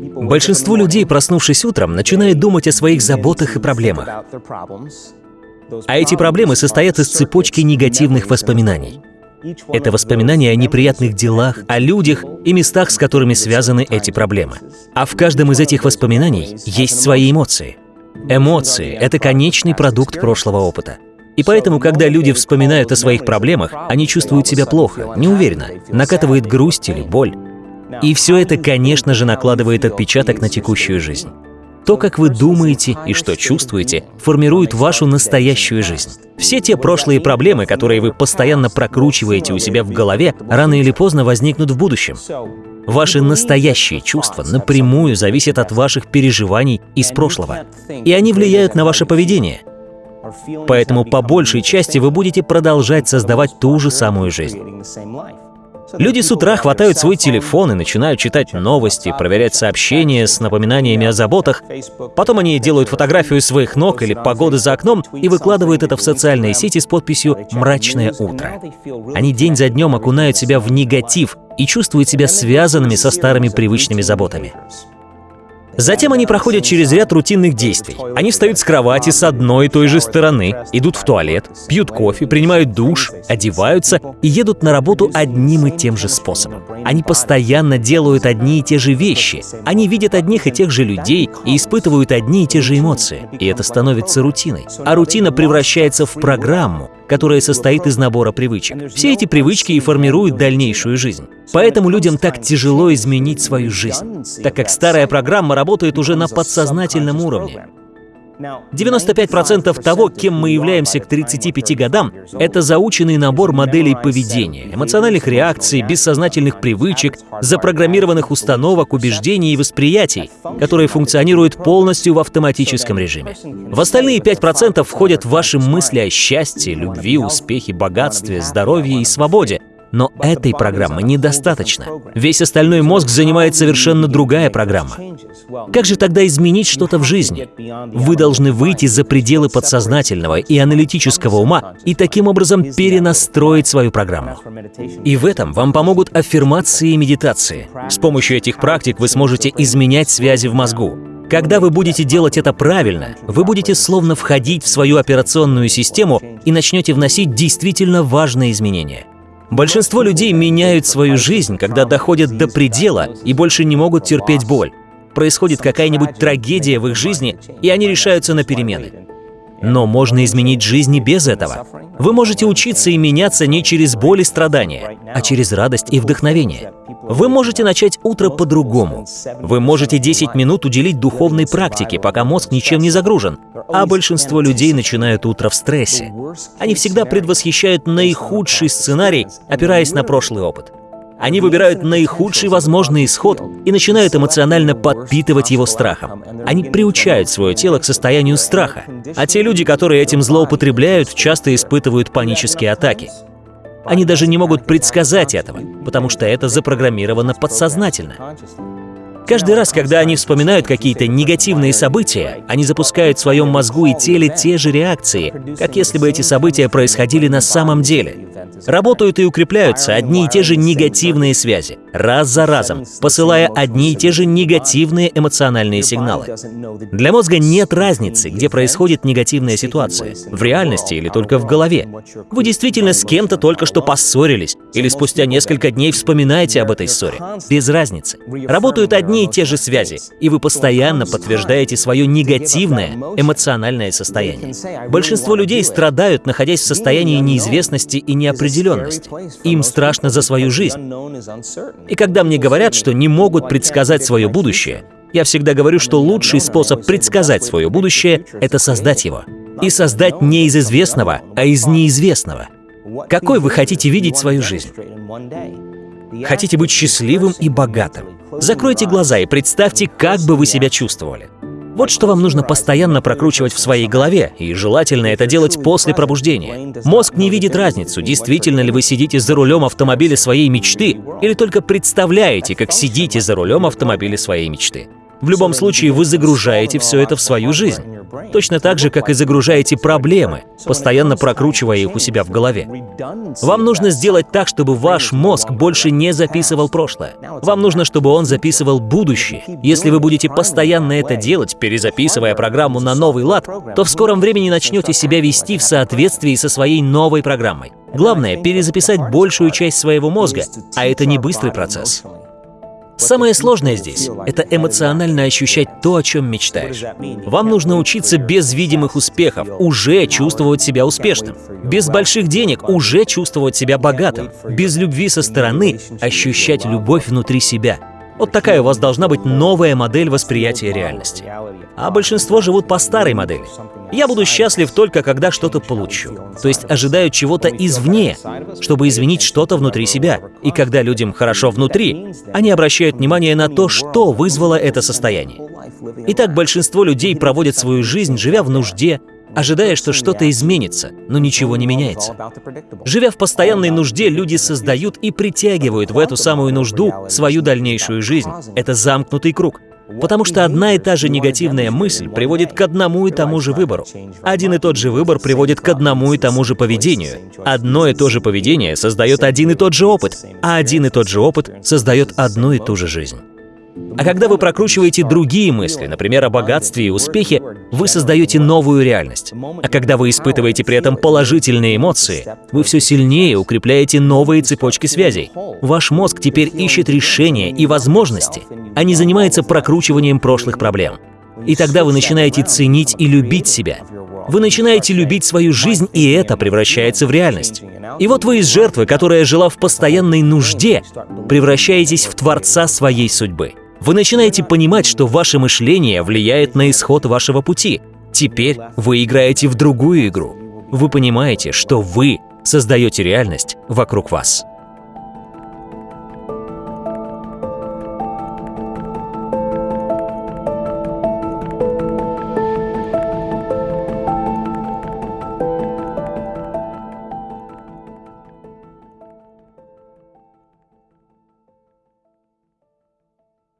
Большинство людей, проснувшись утром, начинают думать о своих заботах и проблемах. А эти проблемы состоят из цепочки негативных воспоминаний. Это воспоминания о неприятных делах, о людях и местах, с которыми связаны эти проблемы. А в каждом из этих воспоминаний есть свои эмоции. Эмоции — это конечный продукт прошлого опыта. И поэтому, когда люди вспоминают о своих проблемах, они чувствуют себя плохо, неуверенно, накатывает грусть или боль. И все это, конечно же, накладывает отпечаток на текущую жизнь. То, как вы думаете и что чувствуете, формирует вашу настоящую жизнь. Все те прошлые проблемы, которые вы постоянно прокручиваете у себя в голове, рано или поздно возникнут в будущем. Ваши настоящие чувства напрямую зависят от ваших переживаний из прошлого, и они влияют на ваше поведение. Поэтому по большей части вы будете продолжать создавать ту же самую жизнь. Люди с утра хватают свой телефон и начинают читать новости, проверять сообщения с напоминаниями о заботах. Потом они делают фотографию своих ног или погоды за окном и выкладывают это в социальные сети с подписью «Мрачное утро». Они день за днем окунают себя в негатив и чувствуют себя связанными со старыми привычными заботами. Затем они проходят через ряд рутинных действий. Они встают с кровати с одной и той же стороны, идут в туалет, пьют кофе, принимают душ, одеваются и едут на работу одним и тем же способом. Они постоянно делают одни и те же вещи. Они видят одних и тех же людей и испытывают одни и те же эмоции. И это становится рутиной. А рутина превращается в программу, которая состоит из набора привычек. Все эти привычки и формируют дальнейшую жизнь. Поэтому людям так тяжело изменить свою жизнь, так как старая программа работает уже на подсознательном уровне. 95% того, кем мы являемся к 35 годам, это заученный набор моделей поведения, эмоциональных реакций, бессознательных привычек, запрограммированных установок, убеждений и восприятий, которые функционируют полностью в автоматическом режиме. В остальные 5% входят ваши мысли о счастье, любви, успехе, богатстве, здоровье и свободе, но этой программы недостаточно. Весь остальной мозг занимает совершенно другая программа. Как же тогда изменить что-то в жизни? Вы должны выйти за пределы подсознательного и аналитического ума и таким образом перенастроить свою программу. И в этом вам помогут аффирмации и медитации. С помощью этих практик вы сможете изменять связи в мозгу. Когда вы будете делать это правильно, вы будете словно входить в свою операционную систему и начнете вносить действительно важные изменения. Большинство людей меняют свою жизнь, когда доходят до предела и больше не могут терпеть боль. Происходит какая-нибудь трагедия в их жизни, и они решаются на перемены. Но можно изменить жизнь и без этого. Вы можете учиться и меняться не через боль и страдания, а через радость и вдохновение. Вы можете начать утро по-другому. Вы можете 10 минут уделить духовной практике, пока мозг ничем не загружен. А большинство людей начинают утро в стрессе. Они всегда предвосхищают наихудший сценарий, опираясь на прошлый опыт. Они выбирают наихудший возможный исход и начинают эмоционально подпитывать его страхом. Они приучают свое тело к состоянию страха. А те люди, которые этим злоупотребляют, часто испытывают панические атаки. Они даже не могут предсказать этого, потому что это запрограммировано подсознательно. Каждый раз, когда они вспоминают какие-то негативные события, они запускают в своем мозгу и теле те же реакции, как если бы эти события происходили на самом деле. Работают и укрепляются одни и те же негативные связи, раз за разом, посылая одни и те же негативные эмоциональные сигналы. Для мозга нет разницы, где происходит негативная ситуация, в реальности или только в голове. Вы действительно с кем-то только что поссорились, или спустя несколько дней вспоминаете об этой ссоре. Без разницы. Работают одни и те же связи, и вы постоянно подтверждаете свое негативное эмоциональное состояние. Большинство людей страдают, находясь в состоянии неизвестности и неопределенности. Им страшно за свою жизнь. И когда мне говорят, что не могут предсказать свое будущее, я всегда говорю, что лучший способ предсказать свое будущее — это создать его. И создать не из известного, а из неизвестного. Какой вы хотите видеть свою жизнь? Хотите быть счастливым и богатым? Закройте глаза и представьте, как бы вы себя чувствовали. Вот что вам нужно постоянно прокручивать в своей голове, и желательно это делать после пробуждения. Мозг не видит разницу, действительно ли вы сидите за рулем автомобиля своей мечты, или только представляете, как сидите за рулем автомобиля своей мечты. В любом случае, вы загружаете все это в свою жизнь. Точно так же, как и загружаете проблемы, постоянно прокручивая их у себя в голове. Вам нужно сделать так, чтобы ваш мозг больше не записывал прошлое. Вам нужно, чтобы он записывал будущее. Если вы будете постоянно это делать, перезаписывая программу на новый лад, то в скором времени начнете себя вести в соответствии со своей новой программой. Главное — перезаписать большую часть своего мозга, а это не быстрый процесс. Самое сложное здесь — это эмоционально ощущать то, о чем мечтаешь. Вам нужно учиться без видимых успехов, уже чувствовать себя успешным. Без больших денег уже чувствовать себя богатым. Без любви со стороны ощущать любовь внутри себя. Вот такая у вас должна быть новая модель восприятия реальности. А большинство живут по старой модели. Я буду счастлив только, когда что-то получу. То есть ожидают чего-то извне, чтобы изменить что-то внутри себя. И когда людям хорошо внутри, они обращают внимание на то, что вызвало это состояние. Итак, большинство людей проводят свою жизнь, живя в нужде, ожидая, что что-то изменится, но ничего не меняется. Живя в постоянной нужде, люди создают и притягивают в эту самую нужду свою дальнейшую жизнь. Это замкнутый круг. Потому что одна и та же негативная мысль приводит к одному и тому же выбору. Один и тот же выбор приводит к одному и тому же поведению. Одно и то же поведение создает один и тот же опыт, а один и тот же опыт создает одну и ту же жизнь. А когда вы прокручиваете другие мысли, например, о богатстве и успехе, вы создаете новую реальность. А когда вы испытываете при этом положительные эмоции, вы все сильнее укрепляете новые цепочки связей. Ваш мозг теперь ищет решения и возможности, а не занимается прокручиванием прошлых проблем. И тогда вы начинаете ценить и любить себя. Вы начинаете любить свою жизнь, и это превращается в реальность. И вот вы из жертвы, которая жила в постоянной нужде, превращаетесь в творца своей судьбы. Вы начинаете понимать, что ваше мышление влияет на исход вашего пути. Теперь вы играете в другую игру. Вы понимаете, что вы создаете реальность вокруг вас.